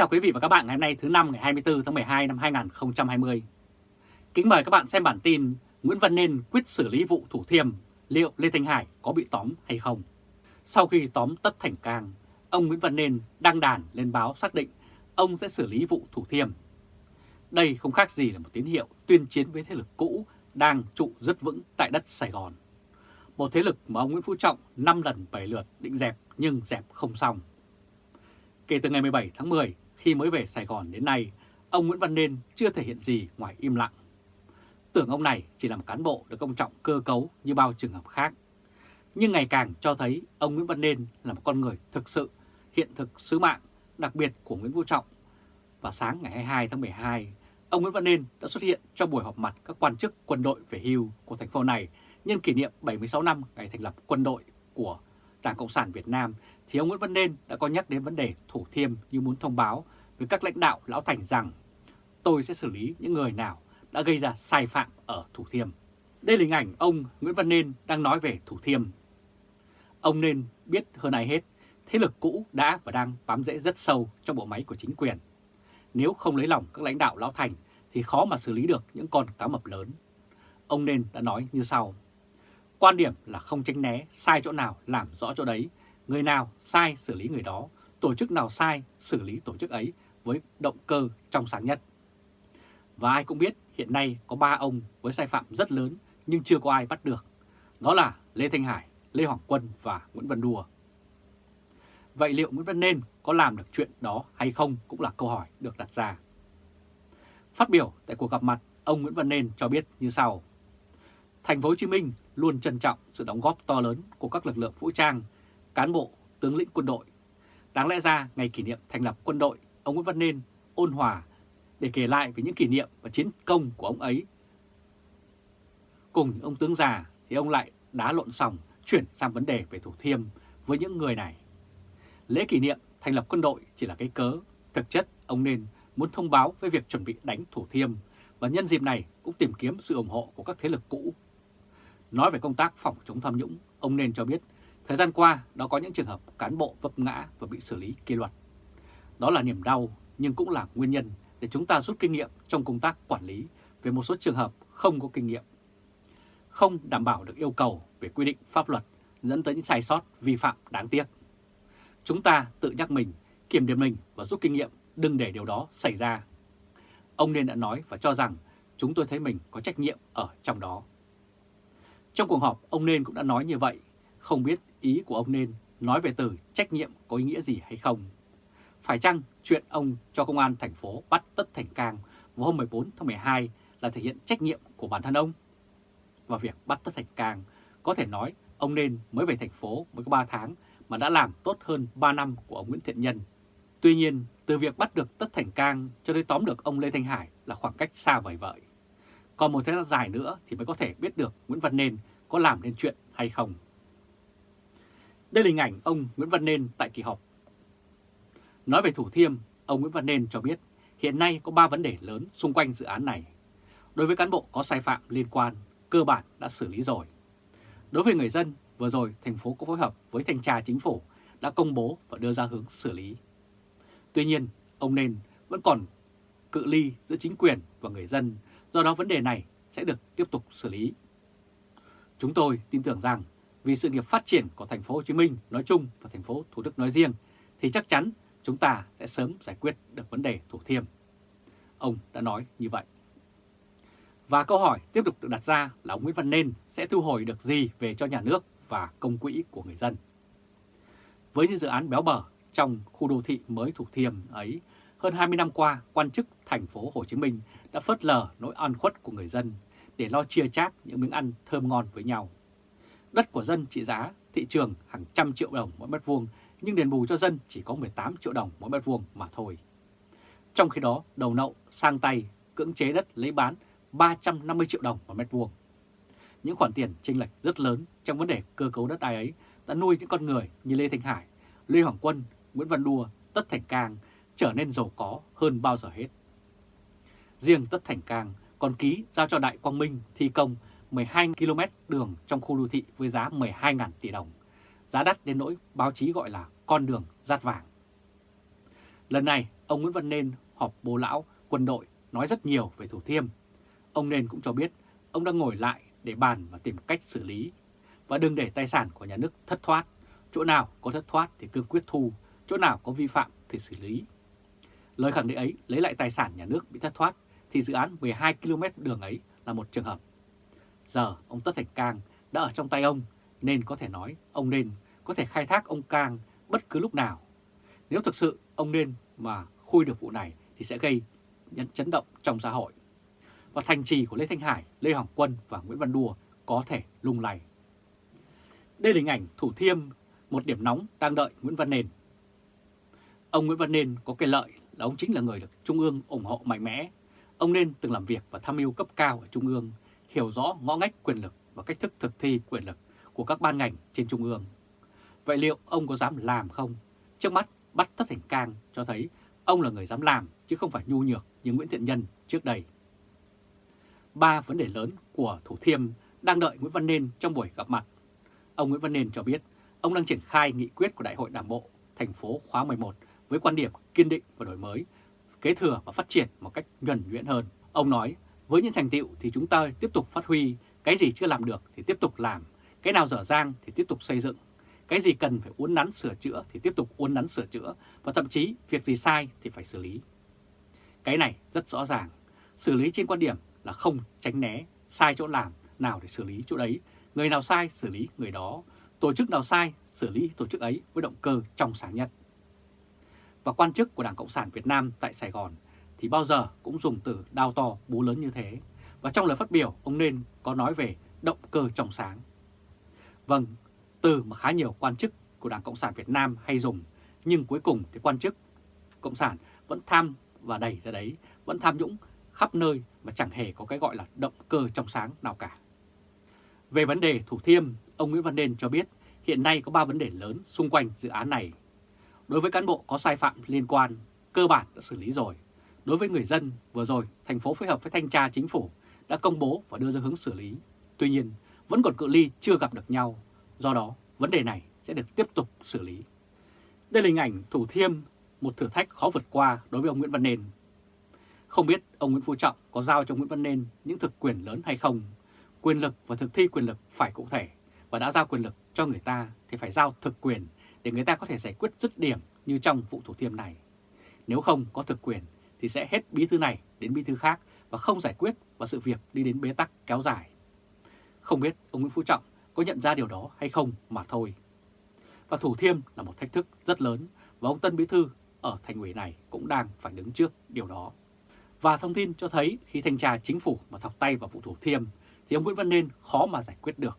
chào quý vị và các bạn ngày hôm nay thứ năm ngày 24 tháng 12 năm 2020. Kính mời các bạn xem bản tin Nguyễn Văn Nên quyết xử lý vụ Thủ Thiêm, liệu Lê Thanh Hải có bị tóm hay không? Sau khi tóm Tất Thành Cang, ông Nguyễn Văn Nên đăng đàn lên báo xác định ông sẽ xử lý vụ Thủ Thiêm. Đây không khác gì là một tín hiệu tuyên chiến với thế lực cũ đang trụ rất vững tại đất Sài Gòn. Một thế lực mà ông Nguyễn Phú Trọng 5 lần 7 lượt định dẹp nhưng dẹp không xong. Kể từ ngày 17 tháng 10, khi mới về Sài Gòn đến nay, ông Nguyễn Văn Nên chưa thể hiện gì ngoài im lặng. Tưởng ông này chỉ là một cán bộ được công trọng cơ cấu như bao trường hợp khác. Nhưng ngày càng cho thấy ông Nguyễn Văn Nên là một con người thực sự hiện thực sứ mạng đặc biệt của Nguyễn Vũ Trọng. Và sáng ngày 22 tháng 12, ông Nguyễn Văn Nên đã xuất hiện cho buổi họp mặt các quan chức quân đội về hưu của thành phố này nhân kỷ niệm 76 năm ngày thành lập quân đội của Đảng Cộng sản Việt Nam thì ông Nguyễn Văn Nên đã có nhắc đến vấn đề Thủ Thiêm như muốn thông báo với các lãnh đạo Lão Thành rằng tôi sẽ xử lý những người nào đã gây ra sai phạm ở Thủ Thiêm. Đây là hình ảnh ông Nguyễn Văn Nên đang nói về Thủ Thiêm. Ông nên biết hơn ai hết, thế lực cũ đã và đang bám rễ rất sâu trong bộ máy của chính quyền. Nếu không lấy lòng các lãnh đạo Lão Thành thì khó mà xử lý được những con cá mập lớn. Ông Nên đã nói như sau. Quan điểm là không tránh né, sai chỗ nào làm rõ chỗ đấy, người nào sai xử lý người đó, tổ chức nào sai xử lý tổ chức ấy với động cơ trong sáng nhất. Và ai cũng biết hiện nay có ba ông với sai phạm rất lớn nhưng chưa có ai bắt được. Đó là Lê Thanh Hải, Lê Hoàng Quân và Nguyễn Văn Đùa. Vậy liệu Nguyễn Văn Nên có làm được chuyện đó hay không cũng là câu hỏi được đặt ra. Phát biểu tại cuộc gặp mặt, ông Nguyễn Văn Nên cho biết như sau. Thành phố Hồ Chí Minh luôn trân trọng sự đóng góp to lớn của các lực lượng vũ trang, cán bộ, tướng lĩnh quân đội. Đáng lẽ ra ngày kỷ niệm thành lập quân đội, ông Nguyễn Văn Nên ôn hòa để kể lại về những kỷ niệm và chiến công của ông ấy. Cùng ông tướng già thì ông lại đá lộn xong chuyển sang vấn đề về Thủ Thiêm với những người này. Lễ kỷ niệm thành lập quân đội chỉ là cái cớ, thực chất ông nên muốn thông báo về việc chuẩn bị đánh Thủ Thiêm và nhân dịp này cũng tìm kiếm sự ủng hộ của các thế lực cũ Nói về công tác phòng chống tham nhũng, ông nên cho biết thời gian qua đã có những trường hợp cán bộ vấp ngã và bị xử lý kỷ luật. Đó là niềm đau nhưng cũng là nguyên nhân để chúng ta rút kinh nghiệm trong công tác quản lý về một số trường hợp không có kinh nghiệm. Không đảm bảo được yêu cầu về quy định pháp luật dẫn tới những sai sót vi phạm đáng tiếc. Chúng ta tự nhắc mình, kiểm điểm mình và rút kinh nghiệm đừng để điều đó xảy ra. Ông nên đã nói và cho rằng chúng tôi thấy mình có trách nhiệm ở trong đó. Trong cuộc họp, ông Nên cũng đã nói như vậy, không biết ý của ông Nên nói về từ trách nhiệm có ý nghĩa gì hay không. Phải chăng chuyện ông cho công an thành phố bắt Tất Thành Cang vào hôm 14 tháng 12 là thể hiện trách nhiệm của bản thân ông? Và việc bắt Tất Thành Cang có thể nói ông Nên mới về thành phố mới có 3 tháng mà đã làm tốt hơn 3 năm của ông Nguyễn Thiện Nhân. Tuy nhiên, từ việc bắt được Tất Thành Cang cho đến tóm được ông Lê Thanh Hải là khoảng cách xa vời vợi. Còn một thời gian dài nữa thì mới có thể biết được Nguyễn Văn Nên có làm nên chuyện hay không. Đây là hình ảnh ông Nguyễn Văn Nên tại kỳ họp. Nói về Thủ Thiêm, ông Nguyễn Văn Nên cho biết hiện nay có 3 vấn đề lớn xung quanh dự án này. Đối với cán bộ có sai phạm liên quan, cơ bản đã xử lý rồi. Đối với người dân, vừa rồi thành phố có phối hợp với thanh tra chính phủ đã công bố và đưa ra hướng xử lý. Tuy nhiên, ông Nên vẫn còn cự ly giữa chính quyền và người dân, do đó vấn đề này sẽ được tiếp tục xử lý Chúng tôi tin tưởng rằng vì sự nghiệp phát triển của thành phố Hồ Chí Minh nói chung và thành phố Thủ Đức nói riêng thì chắc chắn chúng ta sẽ sớm giải quyết được vấn đề Thủ Thiêm. Ông đã nói như vậy. Và câu hỏi tiếp tục được đặt ra là ông Nguyễn Văn Nên sẽ thu hồi được gì về cho nhà nước và công quỹ của người dân. Với những dự án béo bở trong khu đô thị mới Thủ Thiêm ấy, hơn 20 năm qua, quan chức thành phố Hồ Chí Minh đã phớt lờ nỗi ăn khuất của người dân để lo chia chác những miếng ăn thơm ngon với nhau. Đất của dân trị giá thị trường hàng trăm triệu đồng mỗi mét vuông, nhưng đền bù cho dân chỉ có 18 triệu đồng mỗi mét vuông mà thôi. Trong khi đó, đầu nậu sang tay cưỡng chế đất lấy bán 350 triệu đồng mỗi mét vuông. Những khoản tiền chênh lệch rất lớn trong vấn đề cơ cấu đất đai ấy đã nuôi những con người như Lê Thanh Hải, Lê Hoàng Quân, Nguyễn Văn Đua, Tất Thành Cang trở nên giàu có hơn bao giờ hết. Riêng Tất Thành Cang còn ký giao cho Đại Quang Minh thi công 12 km đường trong khu đô thị với giá 12.000 tỷ đồng, giá đắt đến nỗi báo chí gọi là con đường rát vàng. Lần này, ông Nguyễn Văn Nên họp bố lão quân đội nói rất nhiều về Thủ Thiêm. Ông Nên cũng cho biết ông đang ngồi lại để bàn và tìm cách xử lý và đừng để tài sản của nhà nước thất thoát. Chỗ nào có thất thoát thì cương quyết thu, chỗ nào có vi phạm thì xử lý. Lời khẳng định ấy lấy lại tài sản nhà nước bị thất thoát thì dự án 12 km đường ấy là một trường hợp. Giờ ông Tất Thành Cang đã ở trong tay ông nên có thể nói ông nên có thể khai thác ông Cang bất cứ lúc nào. Nếu thực sự ông nên mà khui được vụ này thì sẽ gây chấn động trong xã hội. Và thành trì của Lê Thanh Hải, Lê Hoàng Quân và Nguyễn Văn Đùa có thể lung lay. Đây là hình ảnh Thủ Thiêm, một điểm nóng đang đợi Nguyễn Văn Nền. Ông Nguyễn Văn Nền có cái lợi là ông chính là người được Trung ương ủng hộ mạnh mẽ. Ông nên từng làm việc và tham mưu cấp cao ở Trung ương, hiểu rõ ngõ ngách quyền lực và cách thức thực thi quyền lực của các ban ngành trên Trung ương. Vậy liệu ông có dám làm không? Trước mắt bắt Tất Thành Cang cho thấy ông là người dám làm chứ không phải nhu nhược như Nguyễn Thiện Nhân trước đây. Ba vấn đề lớn của Thủ Thiêm đang đợi Nguyễn Văn Nên trong buổi gặp mặt. Ông Nguyễn Văn Nên cho biết ông đang triển khai nghị quyết của Đại hội Đảng Bộ thành phố khóa 11 với quan điểm kiên định và đổi mới, kế thừa và phát triển một cách nhuần nhuyễn hơn. Ông nói, với những thành tựu thì chúng ta tiếp tục phát huy, cái gì chưa làm được thì tiếp tục làm, cái nào dở dang thì tiếp tục xây dựng, cái gì cần phải uốn nắn sửa chữa thì tiếp tục uốn nắn sửa chữa và thậm chí việc gì sai thì phải xử lý. Cái này rất rõ ràng, xử lý trên quan điểm là không tránh né, sai chỗ làm, nào để xử lý chỗ đấy, người nào sai xử lý người đó, tổ chức nào sai xử lý tổ chức ấy với động cơ trong sáng nhất. Và quan chức của Đảng Cộng sản Việt Nam tại Sài Gòn thì bao giờ cũng dùng từ đao to bố lớn như thế. Và trong lời phát biểu, ông nên có nói về động cơ trong sáng. Vâng, từ mà khá nhiều quan chức của Đảng Cộng sản Việt Nam hay dùng, nhưng cuối cùng thì quan chức Cộng sản vẫn tham và đẩy ra đấy, vẫn tham nhũng khắp nơi mà chẳng hề có cái gọi là động cơ trong sáng nào cả. Về vấn đề Thủ Thiêm, ông Nguyễn Văn Nên cho biết hiện nay có 3 vấn đề lớn xung quanh dự án này. Đối với cán bộ có sai phạm liên quan, cơ bản đã xử lý rồi. Đối với người dân, vừa rồi thành phố phối hợp với thanh tra chính phủ đã công bố và đưa ra hướng xử lý. Tuy nhiên, vẫn còn cự ly chưa gặp được nhau, do đó vấn đề này sẽ được tiếp tục xử lý. Đây là hình ảnh Thủ Thiêm, một thử thách khó vượt qua đối với ông Nguyễn Văn Nên. Không biết ông Nguyễn Phú Trọng có giao cho Nguyễn Văn Nên những thực quyền lớn hay không, quyền lực và thực thi quyền lực phải cụ thể và đã giao quyền lực cho người ta thì phải giao thực quyền để người ta có thể giải quyết dứt điểm như trong vụ Thủ Thiêm này. Nếu không có thực quyền thì sẽ hết bí thư này đến bí thư khác và không giải quyết và sự việc đi đến bế tắc kéo dài. Không biết ông Nguyễn Phú Trọng có nhận ra điều đó hay không mà thôi. Và Thủ Thiêm là một thách thức rất lớn và ông Tân Bí Thư ở thành ủy này cũng đang phải đứng trước điều đó. Và thông tin cho thấy khi thanh tra chính phủ mà thọc tay vào vụ Thủ Thiêm thì ông Nguyễn Văn Nên khó mà giải quyết được.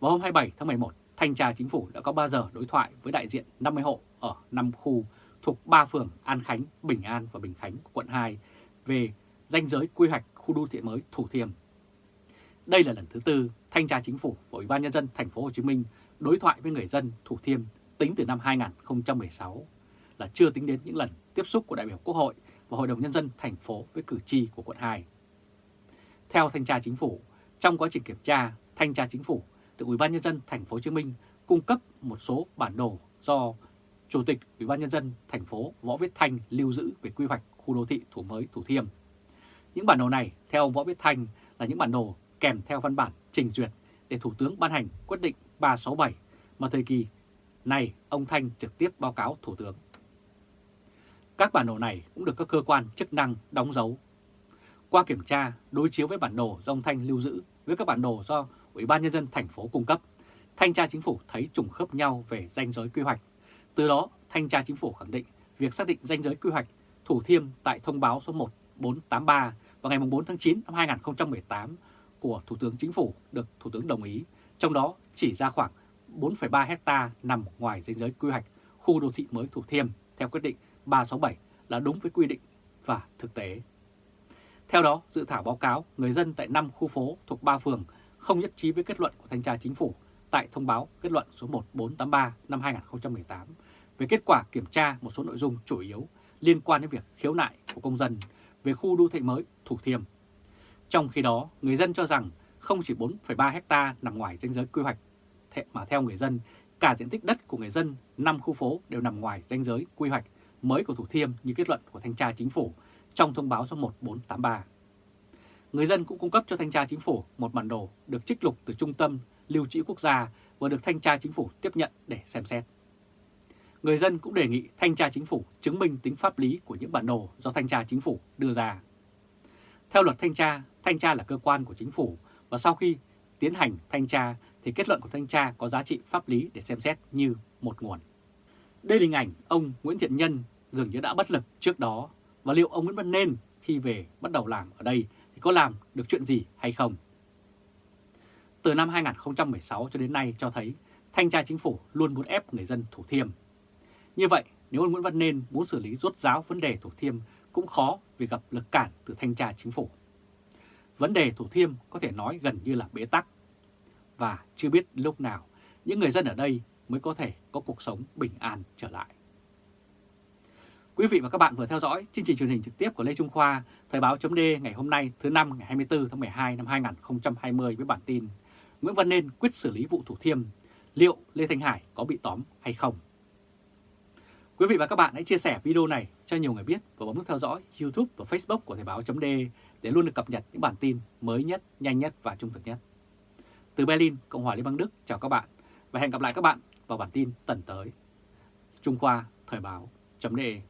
Vào hôm 27 tháng 11, thanh tra chính phủ đã có 3 giờ đối thoại với đại diện 50 hộ ở 5 khu thuộc 3 phường An Khánh, Bình An và Bình Khánh quận 2 về danh giới quy hoạch khu đô thị mới Thủ Thiêm. Đây là lần thứ tư thanh tra chính phủ và Ủy ban nhân dân thành phố Hồ Chí Minh đối thoại với người dân Thủ Thiêm tính từ năm 2016 là chưa tính đến những lần tiếp xúc của đại biểu Quốc hội và Hội đồng nhân dân thành phố với cử tri của quận 2. Theo thanh tra chính phủ, trong quá trình kiểm tra, thanh tra chính phủ được Ủy ban nhân dân thành phố Hồ Chí Minh cung cấp một số bản đồ do Chủ tịch Ủy ban nhân dân thành phố Võ Viết Thanh lưu giữ về quy hoạch khu đô thị Thủ Mới Thủ Thiêm. Những bản đồ này theo ông Võ Viết Thanh là những bản đồ kèm theo văn bản trình duyệt để Thủ tướng ban hành quyết định 367 mà thời kỳ này ông Thanh trực tiếp báo cáo Thủ tướng. Các bản đồ này cũng được các cơ quan chức năng đóng dấu. Qua kiểm tra, đối chiếu với bản đồ do ông Thanh lưu giữ với các bản đồ do Ủy ban Nhân dân thành phố cung cấp, Thanh tra Chính phủ thấy trùng khớp nhau về danh giới quy hoạch. Từ đó, Thanh tra Chính phủ khẳng định việc xác định danh giới quy hoạch Thủ Thiêm tại thông báo số 1483 vào ngày 4 tháng 9 năm 2018 của Thủ tướng Chính phủ được Thủ tướng đồng ý, trong đó chỉ ra khoảng 4,3 hecta nằm ngoài danh giới quy hoạch khu đô thị mới Thủ Thiêm theo quyết định 367 là đúng với quy định và thực tế. Theo đó, dự thảo báo cáo người dân tại 5 khu phố thuộc 3 phường không nhất trí với kết luận của Thanh tra Chính phủ tại thông báo kết luận số 1483 năm 2018 về kết quả kiểm tra một số nội dung chủ yếu liên quan đến việc khiếu nại của công dân về khu đô thị mới Thủ Thiêm. Trong khi đó, người dân cho rằng không chỉ 4,3 hecta nằm ngoài danh giới quy hoạch, mà theo người dân, cả diện tích đất của người dân 5 khu phố đều nằm ngoài danh giới quy hoạch mới của Thủ Thiêm như kết luận của Thanh tra Chính phủ trong thông báo số 1483. Người dân cũng cung cấp cho Thanh tra Chính phủ một bản đồ được trích lục từ Trung tâm Lưu trữ Quốc gia và được Thanh tra Chính phủ tiếp nhận để xem xét. Người dân cũng đề nghị Thanh tra Chính phủ chứng minh tính pháp lý của những bản đồ do Thanh tra Chính phủ đưa ra. Theo luật Thanh tra, Thanh tra là cơ quan của Chính phủ và sau khi tiến hành thanh tra thì kết luận của thanh tra có giá trị pháp lý để xem xét như một nguồn. Đây là hình ảnh ông Nguyễn Thiện Nhân dường như đã bất lực trước đó và liệu ông Nguyễn Văn Nên khi về bắt đầu làm ở đây thì có làm được chuyện gì hay không? Từ năm 2016 cho đến nay cho thấy thanh tra chính phủ luôn muốn ép người dân Thủ Thiêm. Như vậy, nếu ông Nguyễn Văn Nên muốn xử lý rốt ráo vấn đề Thủ Thiêm cũng khó vì gặp lực cản từ thanh tra chính phủ. Vấn đề Thủ Thiêm có thể nói gần như là bế tắc và chưa biết lúc nào những người dân ở đây mới có thể có cuộc sống bình an trở lại. Quý vị và các bạn vừa theo dõi chương trình truyền hình trực tiếp của Lê Trung Khoa, Thời báo chấm ngày hôm nay thứ năm ngày 24 tháng 12 năm 2020 với bản tin Nguyễn Văn Nên quyết xử lý vụ Thủ Thiêm, liệu Lê Thanh Hải có bị tóm hay không? Quý vị và các bạn hãy chia sẻ video này cho nhiều người biết và bấm nút theo dõi YouTube và Facebook của Thời báo .d để luôn được cập nhật những bản tin mới nhất, nhanh nhất và trung thực nhất. Từ Berlin, Cộng hòa Liên bang Đức, chào các bạn và hẹn gặp lại các bạn vào bản tin tuần tới. Trung Khoa Thời báo .de.